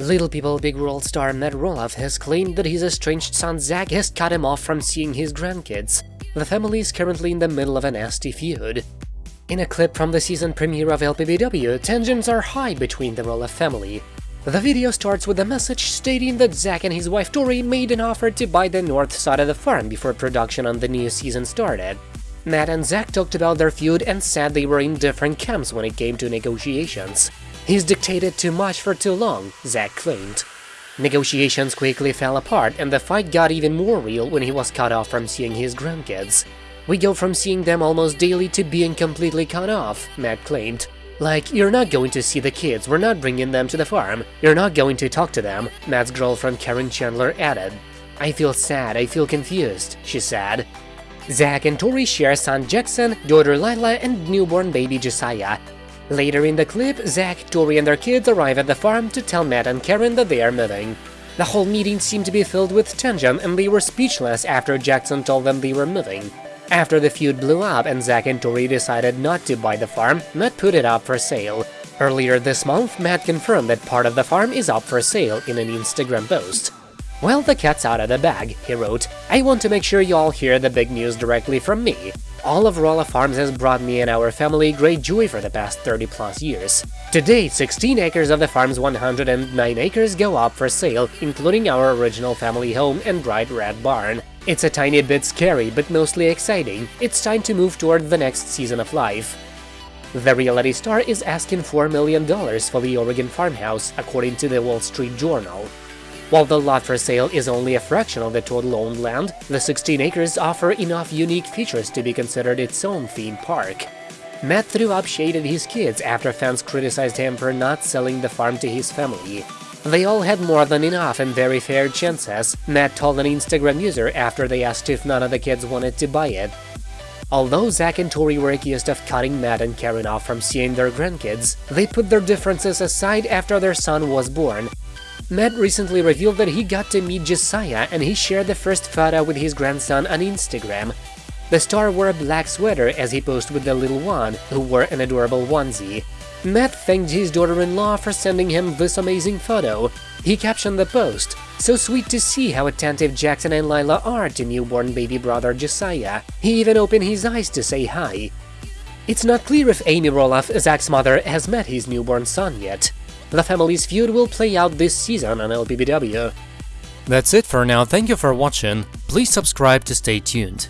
Little People Big World star Matt Roloff has claimed that his estranged son Zach has cut him off from seeing his grandkids. The family is currently in the middle of a nasty feud. In a clip from the season premiere of LPBW, tensions are high between the Roloff family. The video starts with a message stating that Zach and his wife Tori made an offer to buy the north side of the farm before production on the new season started. Matt and Zach talked about their feud and said they were in different camps when it came to negotiations. He's dictated too much for too long, Zach claimed. Negotiations quickly fell apart and the fight got even more real when he was cut off from seeing his grandkids. We go from seeing them almost daily to being completely cut off, Matt claimed. Like, you're not going to see the kids, we're not bringing them to the farm, you're not going to talk to them, Matt's girlfriend Karen Chandler added. I feel sad, I feel confused, she said. Zach and Tori share son Jackson, daughter Lilah, and newborn baby Josiah. Later in the clip, Zach, Tori, and their kids arrive at the farm to tell Matt and Karen that they are moving. The whole meeting seemed to be filled with tension, and they were speechless after Jackson told them they were moving. After the feud blew up and Zach and Tori decided not to buy the farm, Matt put it up for sale. Earlier this month, Matt confirmed that part of the farm is up for sale in an Instagram post. Well, the cat's out of the bag, he wrote. I want to make sure you all hear the big news directly from me. All of Roloff Farms has brought me and our family great joy for the past 30 plus years. Today, 16 acres of the farm's 109 acres go up for sale, including our original family home and bright red barn. It's a tiny bit scary, but mostly exciting. It's time to move toward the next season of life. The reality star is asking $4 million for the Oregon farmhouse, according to the Wall Street Journal. While the lot for sale is only a fraction of the total owned land, the 16 acres offer enough unique features to be considered its own theme park. Matt threw up shade at his kids after fans criticized him for not selling the farm to his family. They all had more than enough and very fair chances, Matt told an Instagram user after they asked if none of the kids wanted to buy it. Although Zach and Tori were accused of cutting Matt and Karen off from seeing their grandkids, they put their differences aside after their son was born, Matt recently revealed that he got to meet Josiah and he shared the first photo with his grandson on Instagram. The star wore a black sweater as he posed with the little one, who wore an adorable onesie. Matt thanked his daughter-in-law for sending him this amazing photo. He captioned the post, so sweet to see how attentive Jackson and Lilah are to newborn baby brother Josiah. He even opened his eyes to say hi. It's not clear if Amy Roloff, Zach's mother, has met his newborn son yet. The family's feud will play out this season on LPBW. That's it for now, thank you for watching, please subscribe to stay tuned.